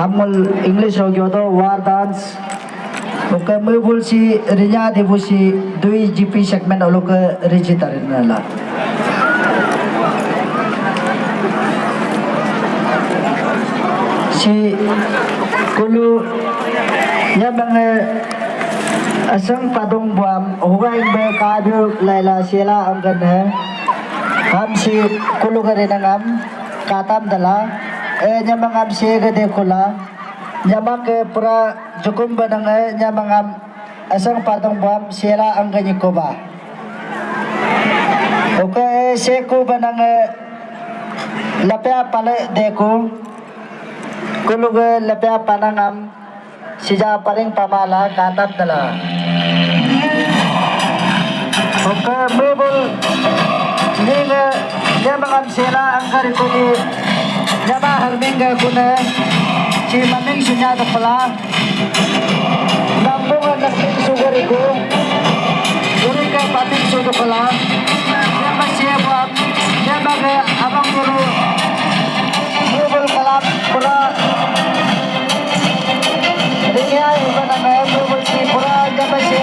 हमल इंग्लिश रोग वार डांस रिजा देवुसी दुई जीपी सेगमेंट अलोक रिजिटर असंग पादों बम हुआ कादु लैला सेला हम से कुलू करे नाम काताम दला eh nyamang am si gede kula. Nyamang ke pura jukum banang eh nyamang am asang padong buam sila angkan koba. Oke eh seku banang eh lapya pale kulug lapya panangam sija paling pamala katat dala oke mebul ninga nyamangam sela angkar kuni nyama harminga kuna si maming sunya pala nambungan nasib sugar iku Uri ka pating sudo pala nyama siya buat nyama ke abang guru mebul kalam pura. Ringa iba na nga mebul si pura nyama siya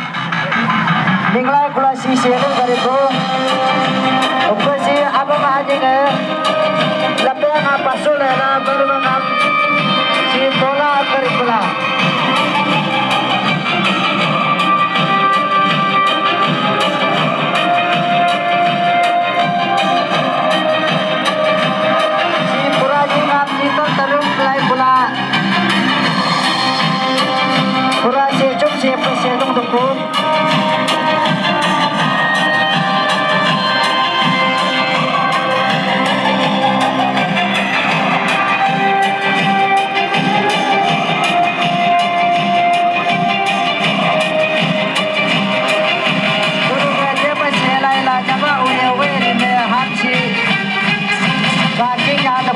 Ninglay kula si gari ko. Oke si abang aja ke. Yang apa sulit na baru mengam si bola kerikula. Si pura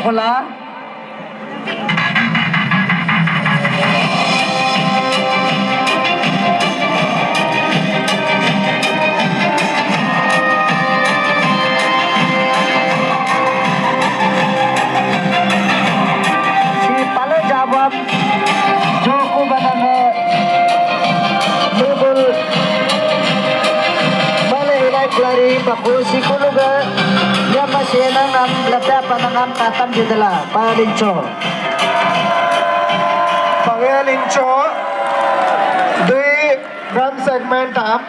pula. Si pala jawab Joko banana Bubul Nangam Lapya panangam katam judala Palincho Pangalincho, Dui Run segment up.